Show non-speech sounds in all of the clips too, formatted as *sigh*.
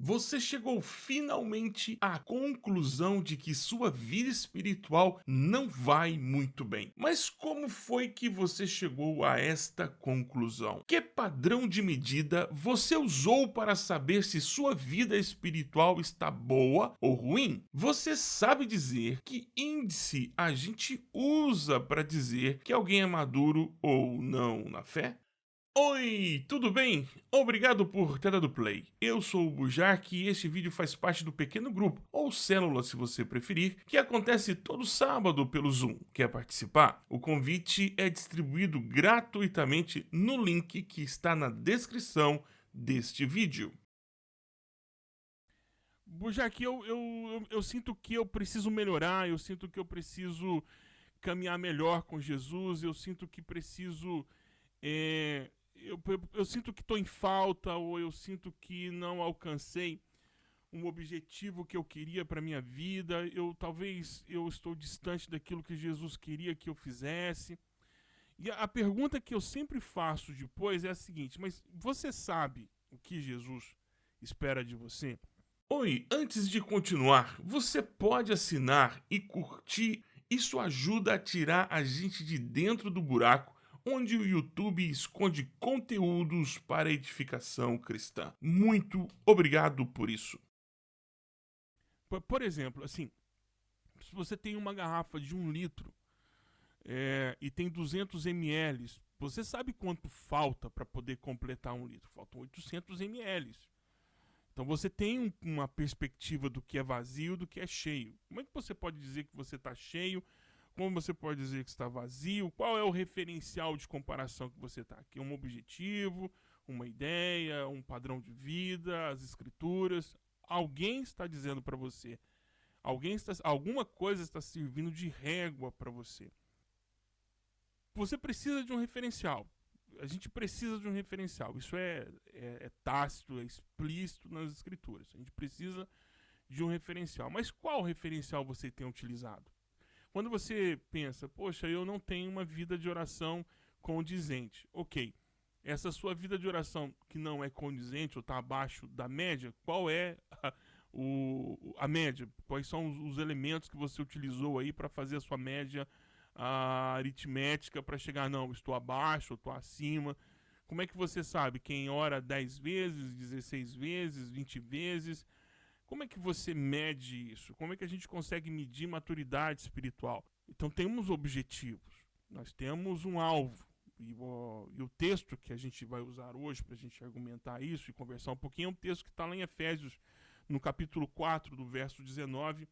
Você chegou finalmente à conclusão de que sua vida espiritual não vai muito bem. Mas como foi que você chegou a esta conclusão? Que padrão de medida você usou para saber se sua vida espiritual está boa ou ruim? Você sabe dizer que índice a gente usa para dizer que alguém é maduro ou não na fé? Oi, tudo bem? Obrigado por ter dado play. Eu sou o Bujark e este vídeo faz parte do pequeno grupo, ou célula se você preferir, que acontece todo sábado pelo Zoom. Quer participar? O convite é distribuído gratuitamente no link que está na descrição deste vídeo. Bujark, eu, eu, eu, eu sinto que eu preciso melhorar, eu sinto que eu preciso caminhar melhor com Jesus, eu sinto que preciso... É, eu, eu, eu sinto que estou em falta ou eu sinto que não alcancei um objetivo que eu queria para minha vida, eu talvez eu estou distante daquilo que Jesus queria que eu fizesse. E a, a pergunta que eu sempre faço depois é a seguinte: mas você sabe o que Jesus espera de você? Oi, antes de continuar, você pode assinar e curtir. Isso ajuda a tirar a gente de dentro do buraco onde o YouTube esconde conteúdos para edificação cristã. Muito obrigado por isso. Por, exemplo, assim, se você tem uma garrafa de um litro é, e tem 200 ml, você sabe quanto falta para poder completar um litro? Faltam 800 ml. Então você tem um, uma perspectiva do que é vazio do que é cheio. Como é que você pode dizer que você está cheio como você pode dizer que está vazio? Qual é o referencial de comparação que você está aqui? Um objetivo, uma ideia, um padrão de vida, as escrituras? Alguém está dizendo para você. Alguém está, alguma coisa está servindo de régua para você. Você precisa de um referencial. A gente precisa de um referencial. Isso é, é, é tácito, é explícito nas escrituras. A gente precisa de um referencial. Mas qual referencial você tem utilizado? Quando você pensa, poxa, eu não tenho uma vida de oração condizente. Ok, essa sua vida de oração que não é condizente ou está abaixo da média, qual é a, o, a média? Quais são os, os elementos que você utilizou aí para fazer a sua média a aritmética para chegar, não, estou abaixo, estou acima. Como é que você sabe? Quem ora 10 vezes, 16 vezes, 20 vezes? Como é que você mede isso? Como é que a gente consegue medir maturidade espiritual? Então temos objetivos, nós temos um alvo. E o, e o texto que a gente vai usar hoje para a gente argumentar isso e conversar um pouquinho é um texto que está lá em Efésios, no capítulo 4, do verso 19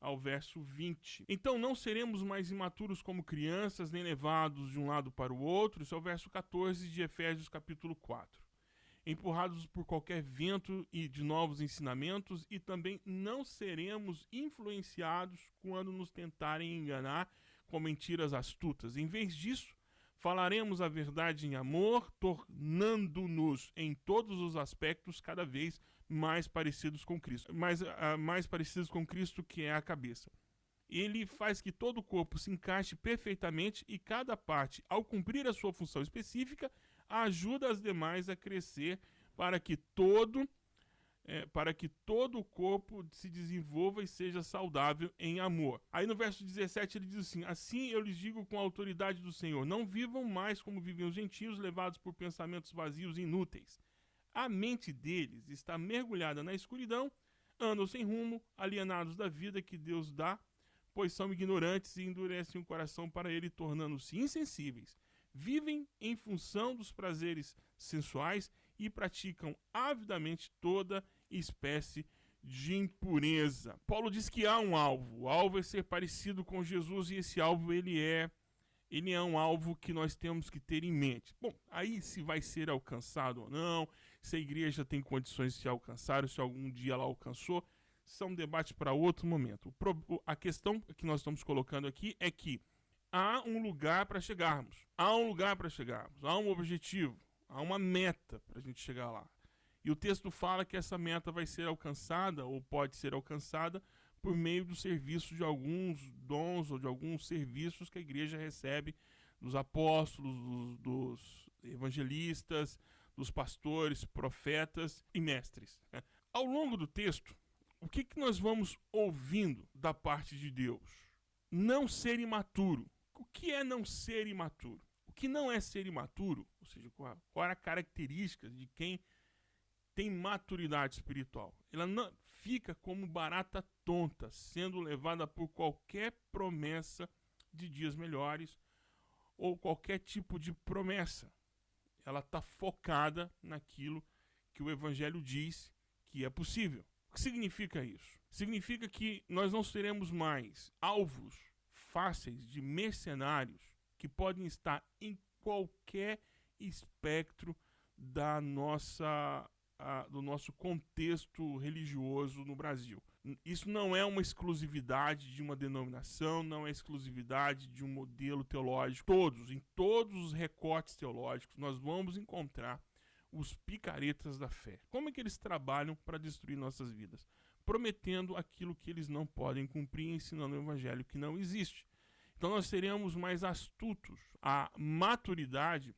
ao verso 20. Então não seremos mais imaturos como crianças, nem levados de um lado para o outro. Isso é o verso 14 de Efésios capítulo 4 empurrados por qualquer vento e de novos ensinamentos, e também não seremos influenciados quando nos tentarem enganar com mentiras astutas. Em vez disso, falaremos a verdade em amor, tornando-nos em todos os aspectos cada vez mais parecidos com Cristo, mais, uh, mais parecidos com Cristo que é a cabeça. Ele faz que todo o corpo se encaixe perfeitamente e cada parte, ao cumprir a sua função específica, ajuda as demais a crescer para que todo é, para que todo o corpo se desenvolva e seja saudável em amor. Aí no verso 17 ele diz assim: Assim eu lhes digo com a autoridade do Senhor: não vivam mais como vivem os gentios, levados por pensamentos vazios e inúteis. A mente deles está mergulhada na escuridão, andam sem rumo, alienados da vida que Deus dá, pois são ignorantes e endurecem o coração para ele, tornando-se insensíveis vivem em função dos prazeres sensuais e praticam avidamente toda espécie de impureza. Paulo diz que há um alvo. O alvo é ser parecido com Jesus e esse alvo ele é ele é um alvo que nós temos que ter em mente. Bom, aí se vai ser alcançado ou não, se a igreja tem condições de se alcançar, ou se algum dia ela alcançou, são debates para outro momento. a questão que nós estamos colocando aqui é que há um lugar para chegarmos. Há um lugar para chegarmos. Há um objetivo. Há uma meta para a gente chegar lá. E o texto fala que essa meta vai ser alcançada, ou pode ser alcançada, por meio do serviço de alguns dons ou de alguns serviços que a igreja recebe dos apóstolos, dos, dos evangelistas, dos pastores, profetas e mestres. *laughs* Ao longo do texto, o que, que nós vamos ouvindo da parte de Deus? Não ser imaturo. O que é não ser imaturo? O que não é ser imaturo? Ou seja, qual, qual é a característica de quem tem maturidade espiritual? Ela não fica como barata tonta, sendo levada por qualquer promessa de dias melhores ou qualquer tipo de promessa. Ela está focada naquilo que o Evangelho diz que é possível. O que significa isso? Significa que nós não seremos mais alvos fáceis de mercenários que podem estar em qualquer espectro da nossa, do nosso contexto religioso no Brasil. Isso não é uma exclusividade de uma denominação, não é exclusividade de um modelo teológico. Todos, em todos os recortes teológicos, nós vamos encontrar os picaretas da fé. Como é que eles trabalham para destruir nossas vidas? Prometendo aquilo que eles não podem cumprir, ensinando o evangelho que não existe. Então nós seremos mais astutos. A maturidade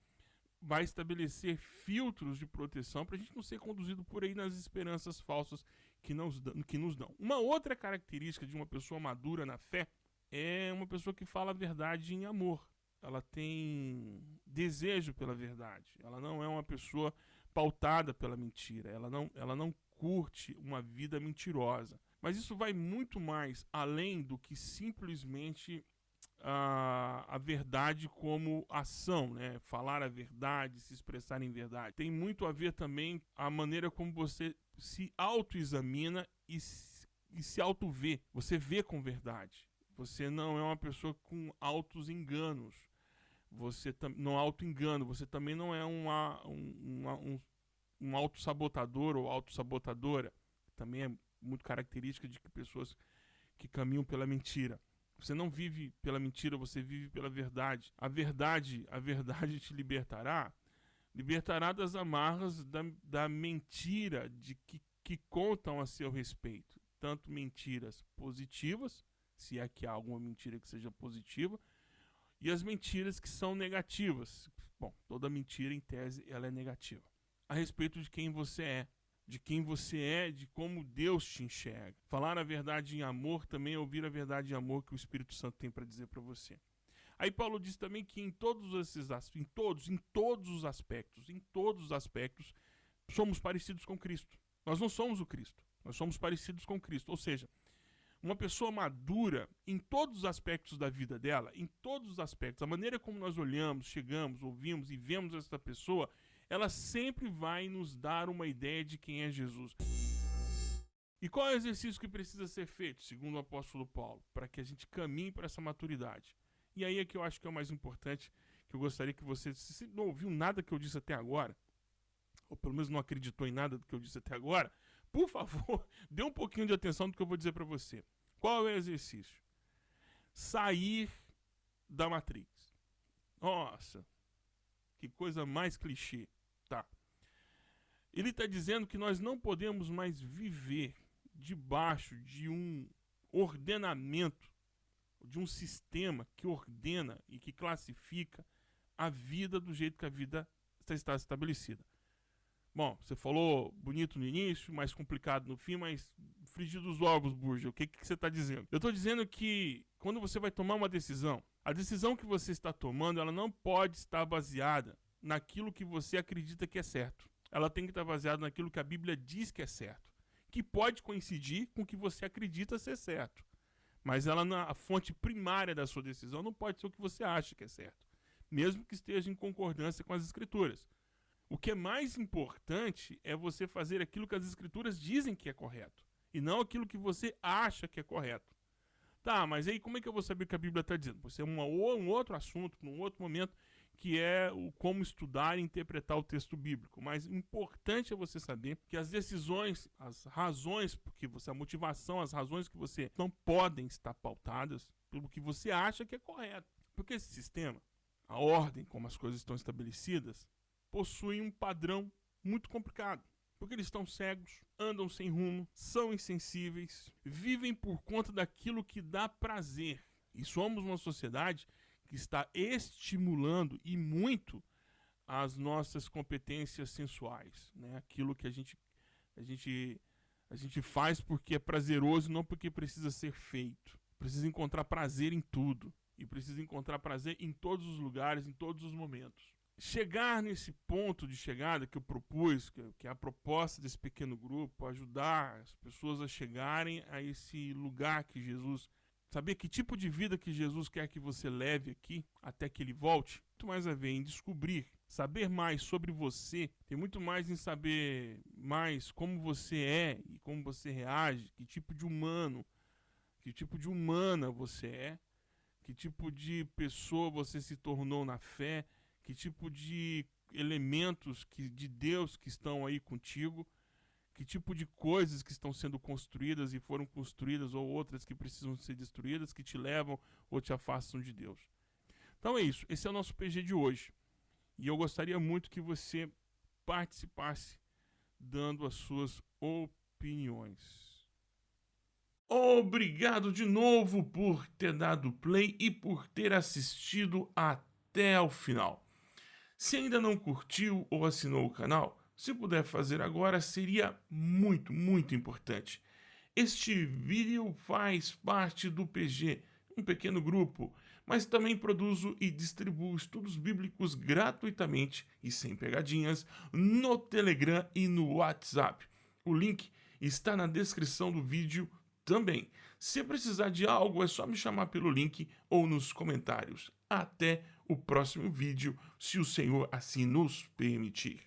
vai estabelecer filtros de proteção para a gente não ser conduzido por aí nas esperanças falsas que nos, que nos dão. Uma outra característica de uma pessoa madura na fé é uma pessoa que fala a verdade em amor ela tem desejo pela verdade. Ela não é uma pessoa pautada pela mentira. Ela não, ela não curte uma vida mentirosa. Mas isso vai muito mais além do que simplesmente a, a verdade como ação, né? Falar a verdade, se expressar em verdade. Tem muito a ver também a maneira como você se autoexamina e, e se auto-vê. Você vê com verdade. Você não é uma pessoa com altos enganos você não auto-engano, você também não é uma, um, um, um auto-sabotador ou auto-sabotadora, também é muito característica de que pessoas que caminham pela mentira. Você não vive pela mentira, você vive pela verdade. A verdade, a verdade te libertará, libertará das amarras da, da mentira de que, que contam a seu respeito. Tanto mentiras positivas, se é que há alguma mentira que seja positiva, e as mentiras que são negativas. Bom, toda mentira, em tese, ela é negativa. A respeito de quem você é, de quem você é, de como Deus te enxerga. Falar a verdade em amor também é ouvir a verdade em amor que o Espírito Santo tem para dizer para você. Aí Paulo diz também que em todos esses em todos, em todos os aspectos, em todos os aspectos, somos parecidos com Cristo. Nós não somos o Cristo, nós somos parecidos com Cristo. Ou seja, uma pessoa madura em todos os aspectos da vida dela, em todos os aspectos, a maneira como nós olhamos, chegamos, ouvimos e vemos essa pessoa, ela sempre vai nos dar uma ideia de quem é Jesus. E qual é o exercício que precisa ser feito, segundo o apóstolo Paulo, para que a gente caminhe para essa maturidade? E aí é que eu acho que é o mais importante, que eu gostaria que você, se não ouviu nada que eu disse até agora, ou pelo menos não acreditou em nada do que eu disse até agora, por favor, *laughs* dê um pouquinho de atenção no que eu vou dizer para você. Qual é o exercício? Sair da Matrix. Nossa, que coisa mais clichê. Tá. Ele está dizendo que nós não podemos mais viver debaixo de um ordenamento, de um sistema que ordena e que classifica a vida do jeito que a vida está estabelecida. Bom, você falou bonito no início, mais complicado no fim, mas frigir dos ovos, Burja, o que, que você está dizendo? Eu estou dizendo que quando você vai tomar uma decisão, a decisão que você está tomando, ela não pode estar baseada naquilo que você acredita que é certo. Ela tem que estar baseada naquilo que a Bíblia diz que é certo, que pode coincidir com o que você acredita ser certo. Mas ela na fonte primária da sua decisão não pode ser o que você acha que é certo, mesmo que esteja em concordância com as escrituras. O que é mais importante é você fazer aquilo que as escrituras dizem que é correto e não aquilo que você acha que é correto. Tá, mas aí como é que eu vou saber o que a Bíblia está dizendo? Você é uma, um outro assunto, num outro momento, que é o como estudar e interpretar o texto bíblico. Mas importante é você saber que as decisões, as razões, porque você a motivação, as razões que você não podem estar pautadas pelo que você acha que é correto. Porque esse sistema, a ordem como as coisas estão estabelecidas, possuem um padrão muito complicado. Porque eles estão cegos, andam sem rumo, são insensíveis, vivem por conta daquilo que dá prazer. E somos uma sociedade que está estimulando e muito as nossas competências sensuais, né? Aquilo que a gente a gente A gente faz porque é prazeroso, não porque precisa ser feito. Precisa encontrar prazer em tudo. E precisa encontrar prazer em todos os lugares, em todos os momentos. Chegar nesse ponto de chegada que eu propus, que é a proposta desse pequeno grupo, ajudar as pessoas a chegarem a esse lugar que Jesus Saber que tipo de vida que Jesus quer que você leve aqui até que ele volte, muito mais a ver em descobrir, saber mais sobre você, tem muito mais em saber mais como você é e como você reage, que tipo de humano, que tipo de humana você é, que tipo de pessoa você se tornou na fé, que tipo de elementos que, de Deus que estão aí contigo que tipo de coisas que estão sendo construídas e foram construídas ou outras que precisam ser destruídas que te levam ou te afastam de Deus. Então é isso, esse é o nosso PG de hoje. E eu gostaria muito que você participasse dando as suas opiniões. Obrigado de novo por ter dado play e por ter assistido até o final. Se ainda não curtiu ou assinou o canal, se puder fazer agora, seria muito, muito importante. Este vídeo faz parte do PG, um pequeno grupo, mas também produzo e distribuo estudos bíblicos gratuitamente e sem pegadinhas no Telegram e no WhatsApp. O link está na descrição do vídeo também. Se precisar de algo, é só me chamar pelo link ou nos comentários. Até o próximo vídeo, se o Senhor assim nos permitir.